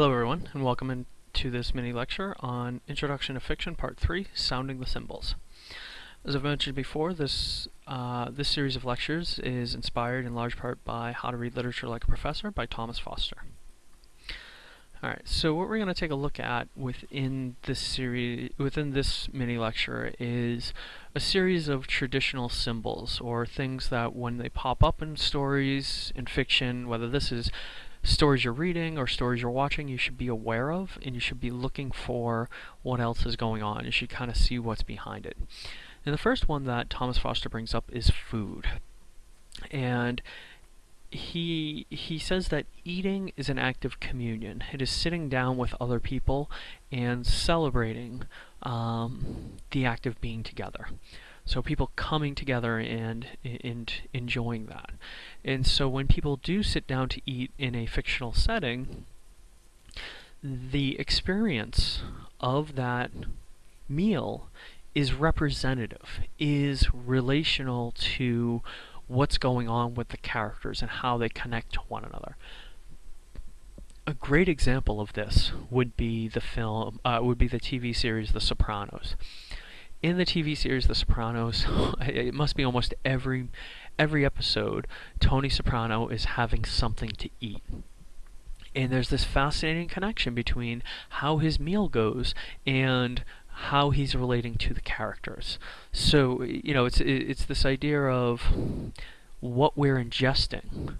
Hello everyone, and welcome to this mini lecture on Introduction to Fiction Part 3, Sounding the Symbols. As I've mentioned before, this, uh, this series of lectures is inspired in large part by How to Read Literature Like a Professor by Thomas Foster. Alright, so what we're going to take a look at within this series, within this mini lecture is a series of traditional symbols, or things that when they pop up in stories, in fiction, whether this is stories you're reading or stories you're watching, you should be aware of, and you should be looking for what else is going on. You should kind of see what's behind it. And the first one that Thomas Foster brings up is food. And he he says that eating is an act of communion. It is sitting down with other people and celebrating um, the act of being together. So people coming together and and enjoying that. And so when people do sit down to eat in a fictional setting, the experience of that meal is representative, is relational to what's going on with the characters and how they connect to one another. A great example of this would be the film, uh, would be the TV series The Sopranos. In the TV series The Sopranos, it must be almost every every episode, Tony Soprano is having something to eat. And there's this fascinating connection between how his meal goes and how he's relating to the characters. So, you know, it's it's this idea of what we're ingesting,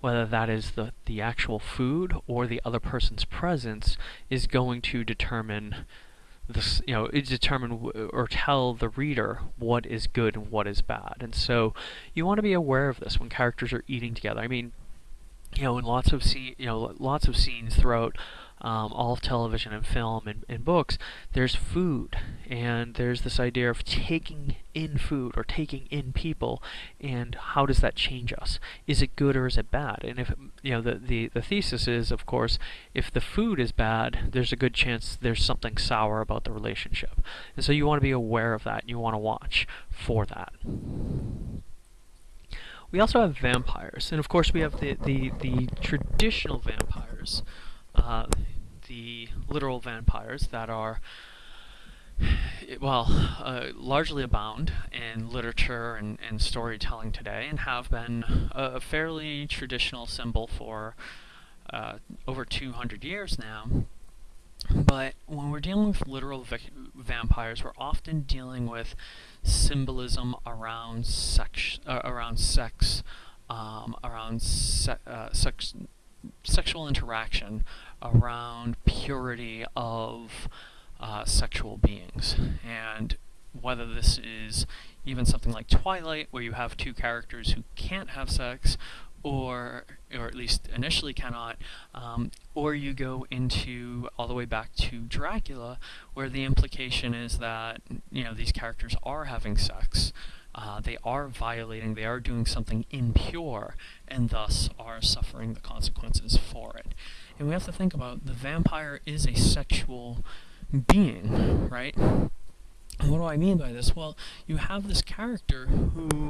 whether that is the, the actual food or the other person's presence, is going to determine this, you know, determine or tell the reader what is good and what is bad. And so you want to be aware of this when characters are eating together. I mean, you know, in lots of scene, you know, lots of scenes throughout um, all of television and film and, and books, there's food, and there's this idea of taking in food or taking in people, and how does that change us? Is it good or is it bad? And if you know the the, the thesis is, of course, if the food is bad, there's a good chance there's something sour about the relationship, and so you want to be aware of that. And you want to watch for that. We also have vampires, and of course we have the, the, the traditional vampires, uh, the literal vampires that are, well, uh, largely abound in literature and, and storytelling today and have been a, fairly traditional symbol for uh, over 200 years now. But when we're dealing with literal vampires, we're often dealing with symbolism around sex, uh, around sex, um, around se uh, sex, sexual interaction, around purity of uh, sexual beings, and whether this is even something like Twilight, where you have two characters who can't have sex, or or at least initially cannot, um, or you go into all the way back to Dracula, where the implication is that you know these characters are having sex, uh, they are violating, they are doing something impure, and thus are suffering the consequences for it. And we have to think about the vampire is a sexual being, right? And what do I mean by this? Well, you have this character who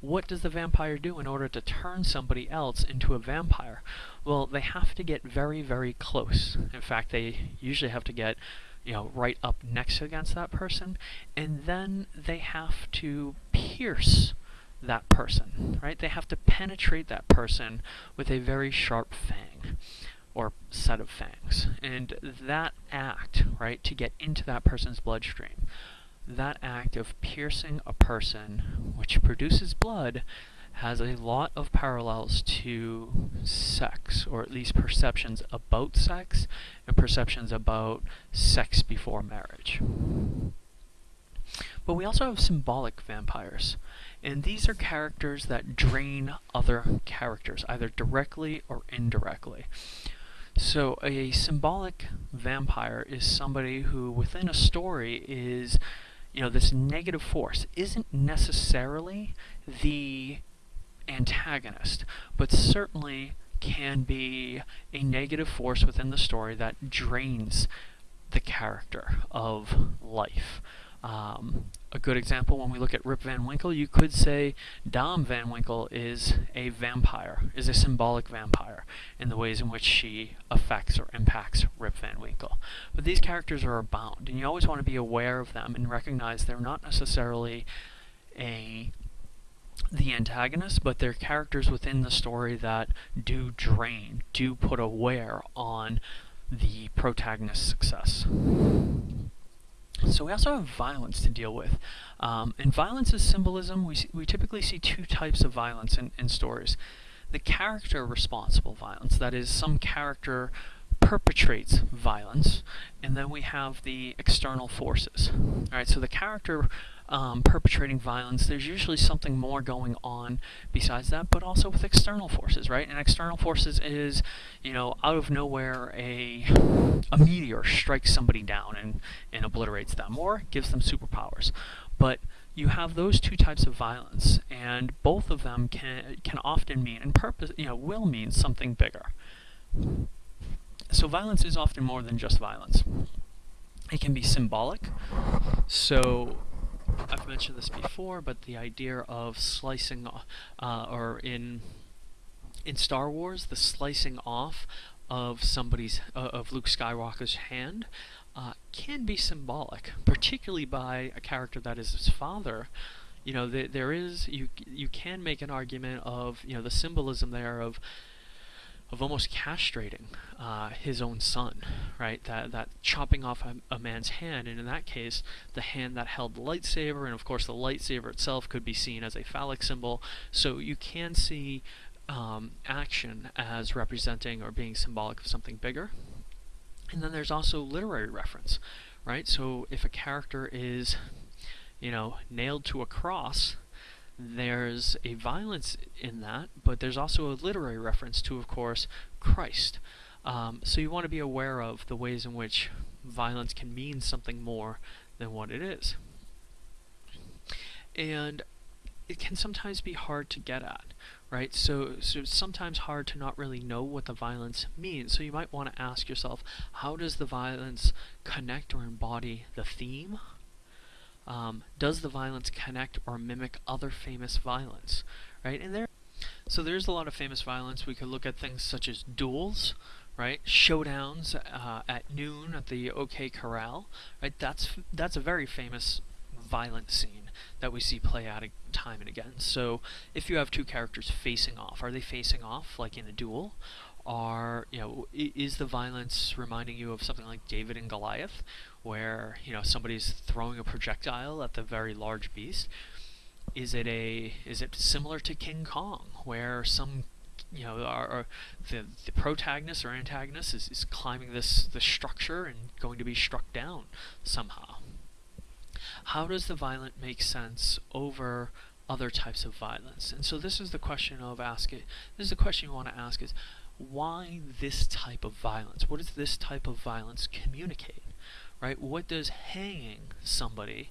what does the vampire do in order to turn somebody else into a vampire? Well, they have to get very, very close. In fact, they usually have to get, you know, right up next against that person, and then they have to pierce that person, right? They have to penetrate that person with a very sharp fang or set of fangs. And that act, right, to get into that person's bloodstream, that act of piercing a person, which produces blood, has a lot of parallels to sex, or at least perceptions about sex, and perceptions about sex before marriage. But we also have symbolic vampires, and these are characters that drain other characters, either directly or indirectly. So a symbolic vampire is somebody who within a story is you know, this negative force isn't necessarily the antagonist, but certainly can be a negative force within the story that drains the character of life. Um, a good example, when we look at Rip Van Winkle, you could say Dame Van Winkle is a vampire, is a symbolic vampire, in the ways in which she affects or impacts Rip Van Winkle. But these characters are abound, and you always want to be aware of them and recognize they're not necessarily a the antagonist, but they're characters within the story that do drain, do put a wear on the protagonist's success. So we also have violence to deal with. Um, and violence is symbolism. We, we typically see two types of violence in, in stories. The character responsible violence, that is, some character perpetrates violence, and then we have the external forces. All right, so the character um, perpetrating violence, there's usually something more going on besides that, but also with external forces, right? And external forces is, you know, out of nowhere, a a meteor strikes somebody down and, and obliterates them, or gives them superpowers. But you have those two types of violence, and both of them can can often mean, and purpose, you know, will mean something bigger. So violence is often more than just violence. It can be symbolic. So I've mentioned this before, but the idea of slicing, uh, or in in Star Wars, the slicing off of somebody's uh, of Luke Skywalker's hand uh, can be symbolic, particularly by a character that is his father. You know, th there is you you can make an argument of you know the symbolism there of of almost castrating uh, his own son, right? That that chopping off a, a, man's hand, and in that case, the hand that held the lightsaber, and of course the lightsaber itself could be seen as a phallic symbol. So you can see um, action as representing or being symbolic of something bigger. And then there's also literary reference, right? So if a character is, you know, nailed to a cross, there's a violence in that, but there's also a literary reference to, of course, Christ. Um, so you want to be aware of the ways in which violence can mean something more than what it is. And it can sometimes be hard to get at, right? So, so it's sometimes hard to not really know what the violence means. So you might want to ask yourself, how does the violence connect or embody the theme um, does the violence connect or mimic other famous violence, right? And there, so there's a lot of famous violence. We could look at things such as duels, right? Showdowns uh, at noon at the OK Corral, right? That's that's a very famous violent scene that we see play out time and again. So if you have two characters facing off, are they facing off like in a duel? Are you know is the violence reminding you of something like David and Goliath, where you know somebody's throwing a projectile at the very large beast? Is it a is it similar to King Kong, where some you know the the protagonist or antagonist is, is climbing this this structure and going to be struck down somehow? How does the violent make sense over other types of violence? And so this is the question of ask it. This is the question you want to ask is why this type of violence? What does this type of violence communicate? Right? What does hanging somebody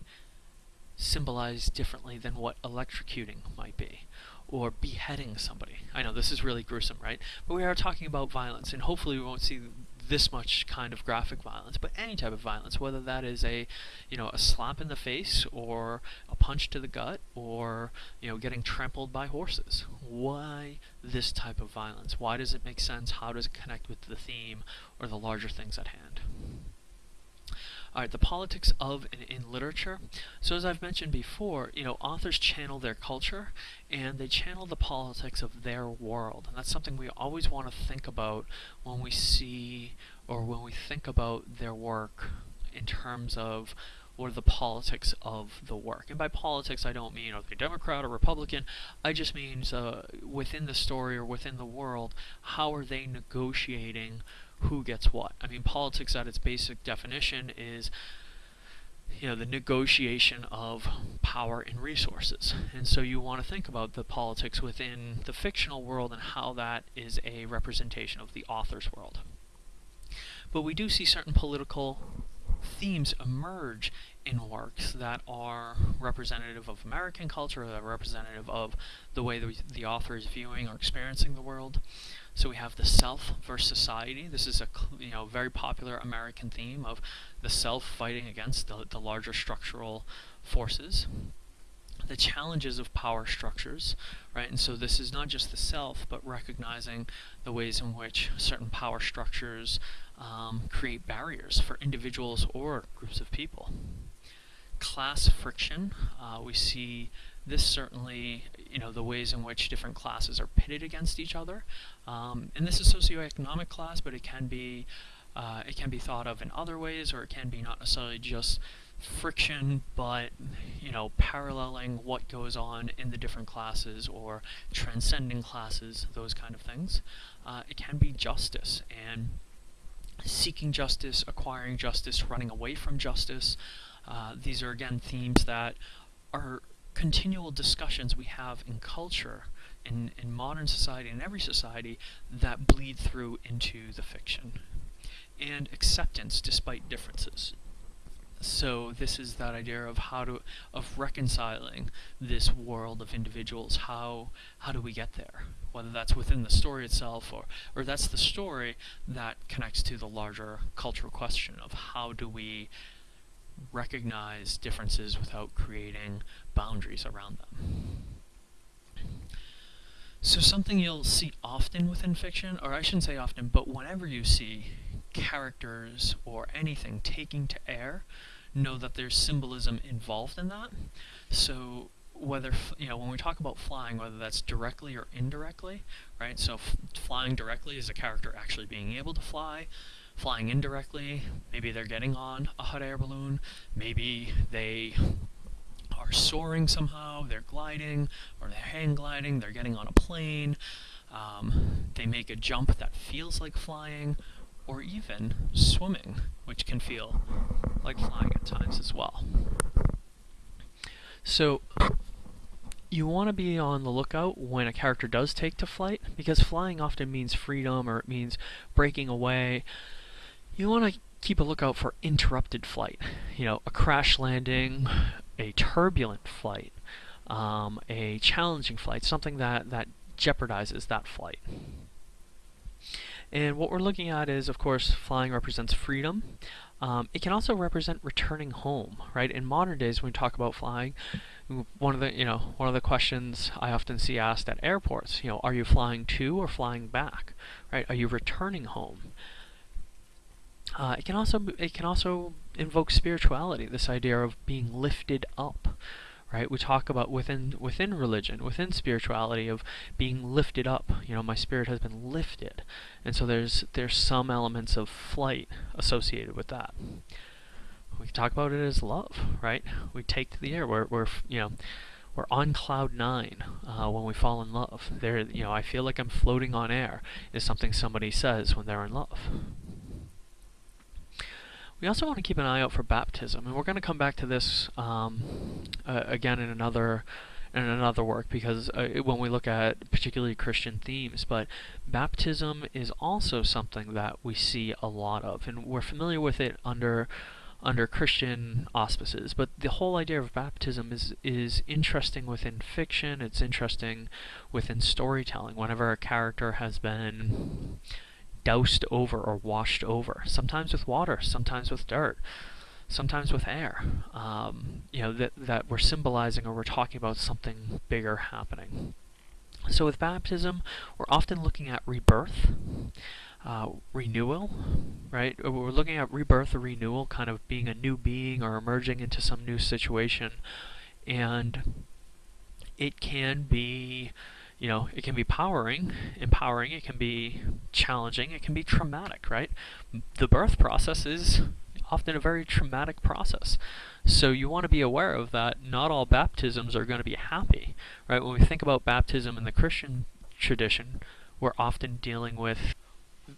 symbolize differently than what electrocuting might be? Or beheading somebody. I know this is really gruesome, right? But we are talking about violence, and hopefully we won't see this much kind of graphic violence, but any type of violence, whether that is a, you know, a slap in the face or a punch to the gut or, you know, getting trampled by horses. Why this type of violence? Why does it make sense? How does it connect with the theme or the larger things at hand? Alright, the politics of and in literature. So as I've mentioned before, you know, authors channel their culture and they channel the politics of their world. And that's something we always want to think about when we see or when we think about their work in terms of what are the politics of the work. And by politics, I don't mean are they Democrat or Republican. I just mean uh, within the story or within the world, how are they negotiating who gets what. I mean, politics at its basic definition is you know the negotiation of power and resources and so you want to think about the politics within the fictional world and how that is a representation of the author's world but we do see certain political themes emerge in works that are representative of American culture, that are representative of the way that the author is viewing or experiencing the world. So we have the self versus society. This is a you know very popular American theme of the self fighting against the, the larger structural forces the challenges of power structures, right? And so this is not just the self, but recognizing the ways in which certain power structures um, create barriers for individuals or groups of people. Class friction, uh, we see this certainly, you know, the ways in which different classes are pitted against each other. Um, and this is socioeconomic class, but it can be uh, it can be thought of in other ways, or it can be not necessarily just friction, but you know, paralleling what goes on in the different classes or transcending classes, those kind of things. Uh, it can be justice and seeking justice, acquiring justice, running away from justice. Uh, these are again themes that are continual discussions we have in culture, in, in modern society, in every society, that bleed through into the fiction. And acceptance despite differences. So this is that idea of how to of reconciling this world of individuals. How how do we get there? Whether that's within the story itself or or that's the story that connects to the larger cultural question of how do we recognize differences without creating boundaries around them so something you'll see often within fiction or I shouldn't say often but whenever you see characters or anything taking to air, know that there's symbolism involved in that. So whether, you know, when we talk about flying, whether that's directly or indirectly, right? So flying directly is a character actually being able to fly. Flying indirectly, maybe they're getting on a hot air balloon, maybe they are soaring somehow, they're gliding, or they're hang gliding, they're getting on a plane, um, they make a jump that feels like flying, or even swimming, which can feel like flying at times as well. So you want to be on the lookout when a character does take to flight, because flying often means freedom or it means breaking away. You want to keep a lookout for interrupted flight. You know, a crash landing, a turbulent flight, um, a challenging flight, something that, that jeopardizes that flight. And what we're looking at is, of course, flying represents freedom. Um, it can also represent returning home, right? In modern days, when we talk about flying, one of the you know one of the questions I often see asked at airports, you know, are you flying to or flying back, right? Are you returning home? Uh, it can also it can also invoke spirituality, this idea of being lifted up, right? We talk about within within religion, within spirituality of being lifted up. You know, my spirit has been lifted. And so there's there's some elements of flight associated with that. We talk about it as love, right? We take to the air. We're we're you know, we're on cloud nine uh, when we fall in love. There, you know, I feel like I'm floating on air. Is something somebody says when they're in love. We also want to keep an eye out for baptism, and we're going to come back to this um, uh, again in another in another work because uh, when we look at particularly Christian themes, but baptism is also something that we see a lot of, and we're familiar with it under under Christian auspices. But the whole idea of baptism is is interesting within fiction. It's interesting within storytelling. Whenever a character has been doused over or washed over, sometimes with water, sometimes with dirt, sometimes with air. Um, you know, that, that we're symbolizing or we're talking about something bigger happening. So with baptism, we're often looking at rebirth, uh, renewal, right? We're looking at rebirth or renewal, kind of being a new being or emerging into some new situation. And it can be you know, it can be powering, empowering, it can be challenging, it can be traumatic, right? The birth process is often a very traumatic process. So you want to be aware of that. Not all baptisms are going to be happy, right? When we think about baptism in the Christian tradition, we're often dealing with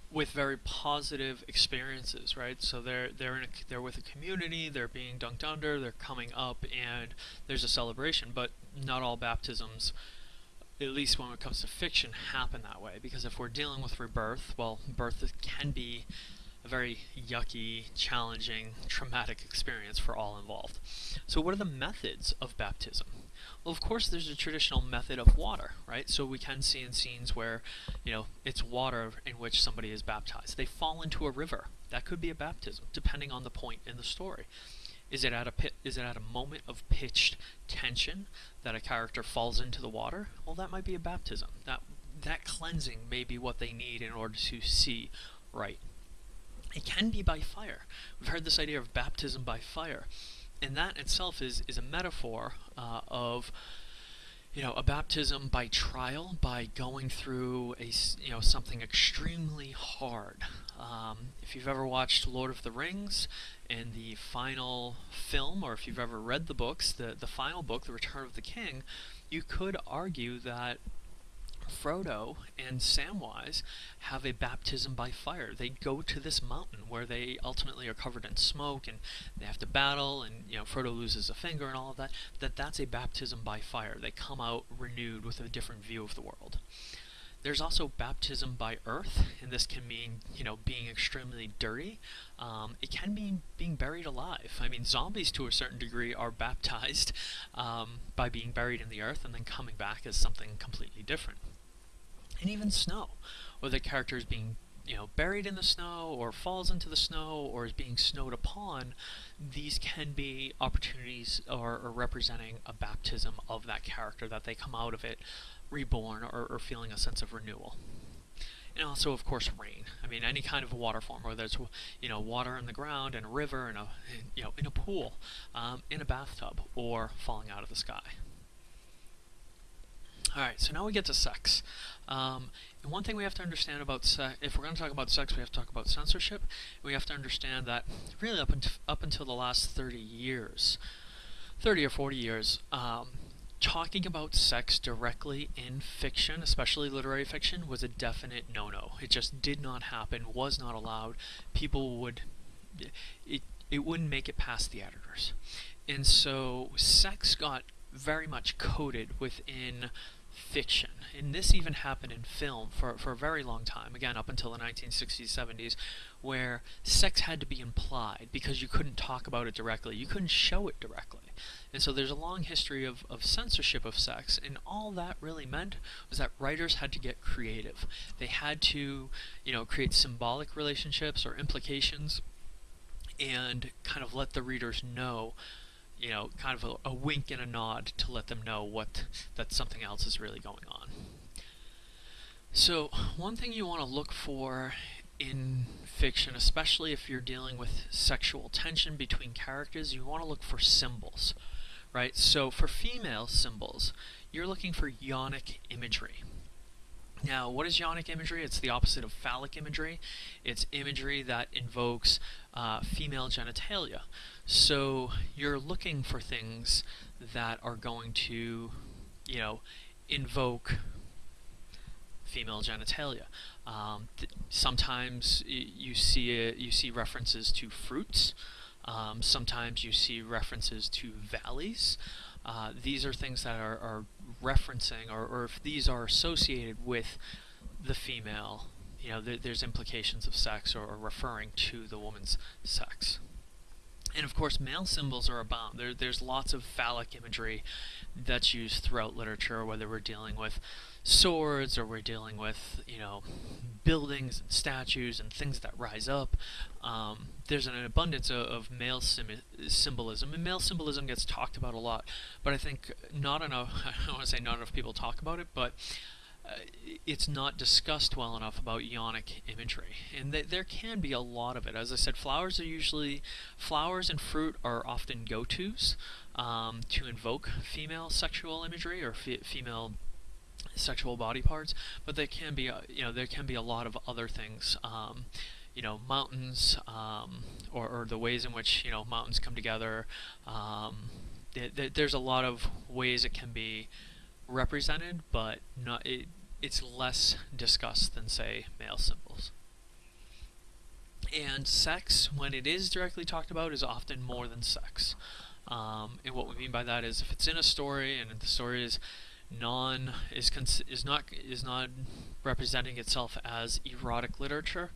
with very positive experiences, right? So they're they're in a, they're with a community, they're being dunked under, they're coming up, and there's a celebration. But not all baptisms at least when it comes to fiction, happen that way. Because if we're dealing with rebirth, well, birth can be a very yucky, challenging, traumatic experience for all involved. So what are the methods of baptism? Well, of course, there's a traditional method of water, right? So we can see in scenes where, you know, it's water in which somebody is baptized. They fall into a river. That could be a baptism, depending on the point in the story. Is it at a pit, is it at a moment of pitched tension that a character falls into the water? Well, that might be a baptism. That that cleansing may be what they need in order to see right. It can be by fire. We've heard this idea of baptism by fire, and that itself is is a metaphor uh, of you know a baptism by trial, by going through a you know something extremely hard. Um, if you've ever watched Lord of the Rings and the final film, or if you've ever read the books, the the final book, The Return of the King, you could argue that Frodo and Samwise have a baptism by fire. They go to this mountain where they ultimately are covered in smoke and they have to battle and you know Frodo loses a finger and all of that. That that's a baptism by fire. They come out renewed with a different view of the world. There's also baptism by earth, and this can mean, you know, being extremely dirty. Um, it can mean being buried alive. I mean, zombies to a certain degree are baptized um, by being buried in the earth and then coming back as something completely different and even snow, whether the character is being you know buried in the snow or falls into the snow or is being snowed upon these can be opportunities or, or representing a baptism of that character that they come out of it reborn or, or feeling a sense of renewal. And also of course rain. I mean any kind of water form whether it's you know water in the ground in a river in a you know in a pool um, in a bathtub or falling out of the sky Alright, so now we get to sex. Um, and one thing we have to understand about sex, if we're going to talk about sex, we have to talk about censorship. We have to understand that really up, up until the last 30 years, 30 or 40 years, um, talking about sex directly in fiction, especially literary fiction, was a definite no-no. It just did not happen, was not allowed. People would, it, it wouldn't make it past the editors. And so sex got very much coded within fiction. And this even happened in film for, for a very long time, again, up until the 1960s, 70s, where sex had to be implied because you couldn't talk about it directly. You couldn't show it directly. And so there's a long history of, of censorship of sex, and all that really meant was that writers had to get creative. They had to, you know, create symbolic relationships or implications and kind of let the readers know you know, kind of a, a, wink and a nod to let them know what that something else is really going on. So one thing you want to look for in fiction, especially if you're dealing with sexual tension between characters, you want to look for symbols, right? So for female symbols, you're looking for yonic imagery. Now, what is yonic imagery? It's the opposite of phallic imagery. It's imagery that invokes uh, female genitalia. So you're looking for things that are going to, you know, invoke female genitalia. Um, sometimes you see you see references to fruits. Um, sometimes you see references to valleys. Uh, these are things that are, are referencing, or, or, if these are associated with the female, you know, th there's implications of sex or, or, referring to the woman's sex. And of course, male symbols are abound. There, there's lots of phallic imagery that's used throughout literature, whether we're dealing with swords or we're dealing with, you know, buildings and statues and things that rise up. Um, there's an abundance of, of male symbolism, and male symbolism gets talked about a lot, but I think not enough, I don't want to say not enough people talk about it, but it's not discussed well enough about yonic imagery. And th there can be a lot of it. As I said, flowers are usually, flowers and fruit are often go-tos um, to invoke female sexual imagery or fe female sexual body parts, but there can be, a, you know, there can be a lot of other things. Um, you know, mountains, um, or, or, the ways in which, you know, mountains come together. Um, th th there's a lot of ways it can be represented, but not it, it's less discussed than, say, male symbols. And sex, when it is directly talked about, is often more than sex. Um, and what we mean by that is if it's in a story and the story is non is is not is not representing itself as erotic literature,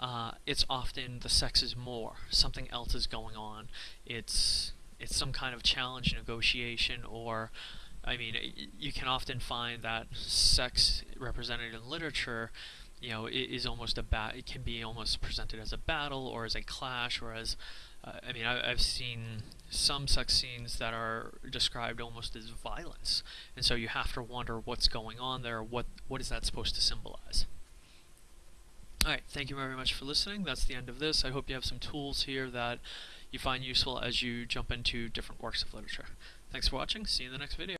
uh, it's often the sex is more. Something else is going on. It's it's some kind of challenge negotiation or I mean, you can often find that sex represented in literature, you know, is almost a bat. It can be almost presented as a battle or as a clash or as, uh, I mean, I, have seen some sex scenes that are described almost as violence, and so you have to wonder what's going on there. What what is that supposed to symbolize? Alright, thank you very much for listening. That's the end of this. I hope you have some tools here that you find useful as you jump into different works of literature. Thanks for watching. See you in the next video.